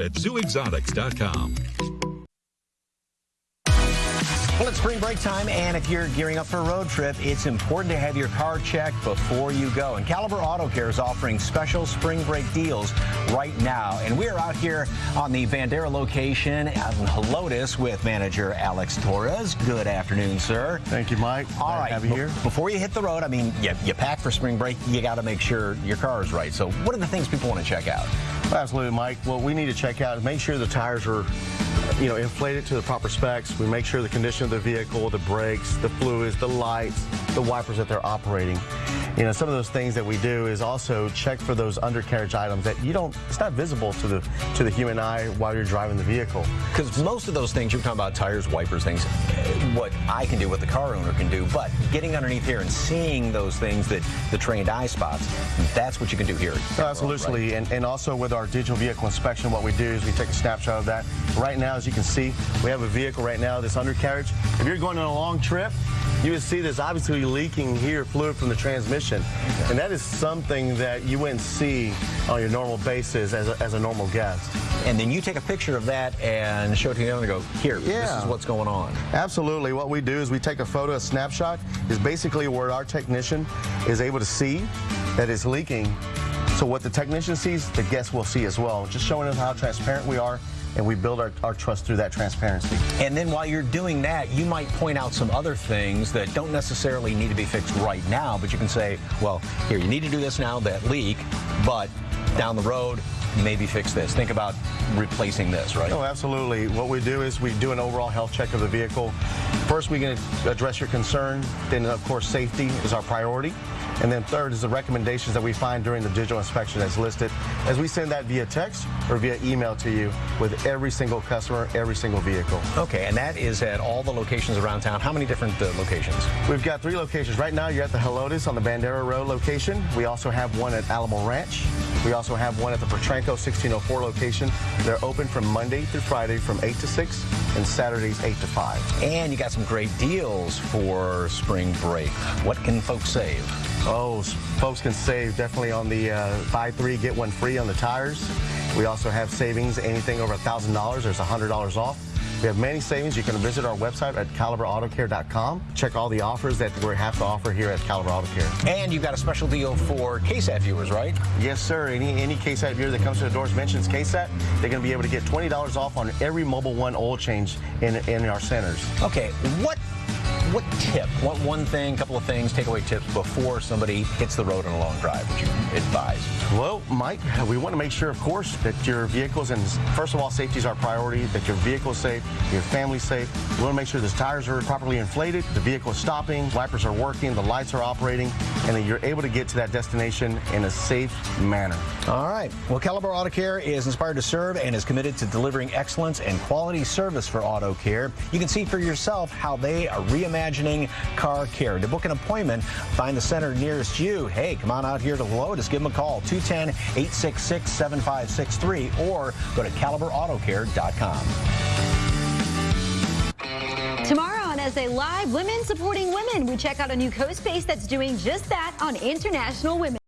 at zooexotics.com. Well, it's spring break time, and if you're gearing up for a road trip, it's important to have your car checked before you go. And Caliber Auto Care is offering special spring break deals right now. And we're out here on the Bandera location out in Helotes with manager Alex Torres. Good afternoon, sir. Thank you, Mike. All right. Have you here? Before you hit the road, I mean, you, you pack for spring break, you got to make sure your car is right. So what are the things people want to check out? Absolutely, Mike. What we need to check out is make sure the tires are you know, inflate it to the proper specs. We make sure the condition of the vehicle, the brakes, the fluids, the lights, the wipers that they're operating. You know, some of those things that we do is also check for those undercarriage items that you don't, it's not visible to the to the human eye while you're driving the vehicle. Because most of those things, you're talking about tires, wipers, things, eh, what I can do, what the car owner can do, but getting underneath here and seeing those things that the trained eye spots, that's what you can do here. Oh, absolutely, right? and, and also with our digital vehicle inspection, what we do is we take a snapshot of that. Right now, as you can see, we have a vehicle right now, this undercarriage. If you're going on a long trip, you would see this obviously leaking here fluid from the transmission. And that is something that you wouldn't see on your normal basis as a, as a normal guest. And then you take a picture of that and show it to the owner and go, here, yeah. this is what's going on. Absolutely. What we do is we take a photo, a snapshot, is basically where our technician is able to see that it's leaking. So what the technician sees, the guest will see as well. Just showing them how transparent we are and we build our, our trust through that transparency. And then while you're doing that, you might point out some other things that don't necessarily need to be fixed right now, but you can say, well, here, you need to do this now, that leak, but down the road, maybe fix this. Think about replacing this, right? Oh, absolutely. What we do is we do an overall health check of the vehicle. First, we can address your concern. Then, of course, safety is our priority. And then third is the recommendations that we find during the digital inspection that's listed as we send that via text or via email to you with every single customer, every single vehicle. Okay, and that is at all the locations around town. How many different uh, locations? We've got three locations. Right now, you're at the Helotes on the Bandera Road location. We also have one at Alamo Ranch. We also have one at the Potranco 1604 location. They're open from Monday through Friday from 8 to 6 and Saturdays 8 to 5. And you got some great deals for spring break. What can folks save? Oh, folks can save definitely on the uh, buy three, get one free on the tires. We also have savings, anything over $1,000, there's $100 off. We have many savings. You can visit our website at caliberautocare.com. Check all the offers that we have to offer here at Caliber Auto Care. And you've got a special deal for KSAT viewers, right? Yes, sir. Any any KSAT viewer that comes to the doors mentions KSAT, they're going to be able to get $20 off on every Mobil 1 oil change in, in our centers. Okay, what what tip, what one thing, couple of things, takeaway tips before somebody hits the road on a long drive would you advise? Well, Mike, we want to make sure, of course, that your vehicle's and first of all, safety is our priority, that your vehicle's safe, your family's safe. We want to make sure the tires are properly inflated, the vehicle is stopping, wipers are working, the lights are operating, and that you're able to get to that destination in a safe manner. All right. Well, Caliber Auto Care is inspired to serve and is committed to delivering excellence and quality service for auto care. You can see for yourself how they are reimagining reimagining car care. To book an appointment, find the center nearest you. Hey, come on out here to Helotes. Give them a call, 210-866-7563, or go to caliberautocare.com. Tomorrow on SA Live, Women Supporting Women, we check out a new co-space that's doing just that on International Women.